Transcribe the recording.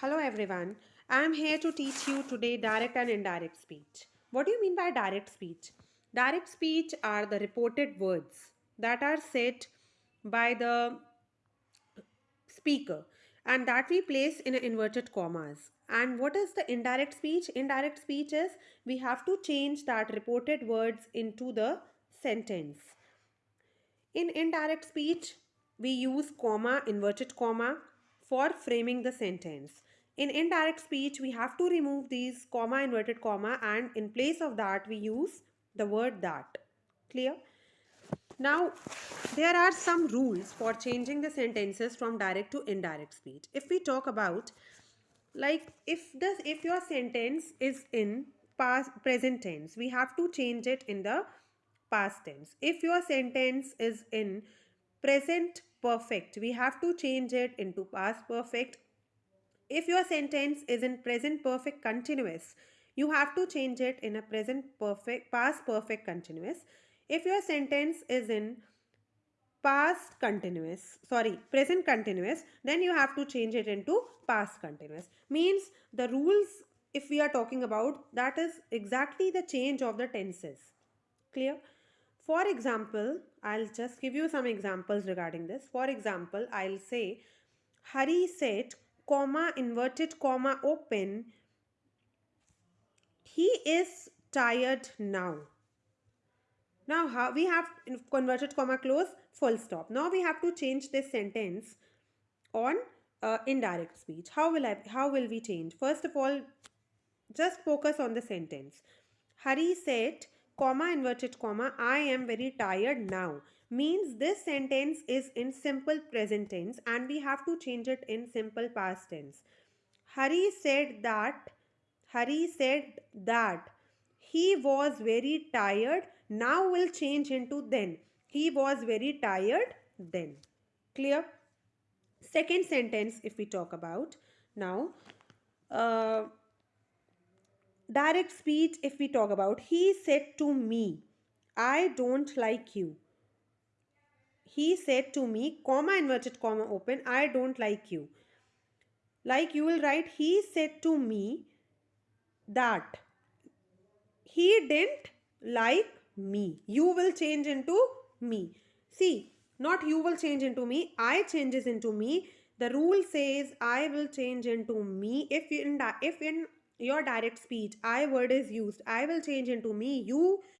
Hello everyone. I am here to teach you today direct and indirect speech. What do you mean by direct speech? Direct speech are the reported words that are said by the speaker and that we place in inverted commas. And what is the indirect speech? Indirect speech is we have to change that reported words into the sentence. In indirect speech, we use comma, inverted comma for framing the sentence. In indirect speech, we have to remove these comma, inverted comma and in place of that, we use the word that. Clear? Now, there are some rules for changing the sentences from direct to indirect speech. If we talk about like if this if your sentence is in past present tense, we have to change it in the past tense. If your sentence is in present perfect, we have to change it into past perfect. If your sentence is in present perfect continuous, you have to change it in a present perfect past perfect continuous. If your sentence is in past continuous, sorry, present continuous, then you have to change it into past continuous. Means the rules if we are talking about that is exactly the change of the tenses. Clear? For example, I'll just give you some examples regarding this. For example, I'll say Hari said, comma, inverted comma, open. He is tired now. Now how we have converted comma close full stop. Now we have to change this sentence on uh, indirect speech. How will I how will we change? First of all, just focus on the sentence. Hari said comma inverted comma I am very tired now means this sentence is in simple present tense and we have to change it in simple past tense. Hari said that Hari said that he was very tired now will change into then. He was very tired then. Clear? Second sentence if we talk about now. Uh, direct speech if we talk about he said to me i don't like you. He said to me comma inverted comma open i don't like you. Like you will write he said to me that he didn't like me. You will change into me. See not you will change into me. I changes into me. The rule says i will change into me if in if in your direct speech i word is used i will change into me you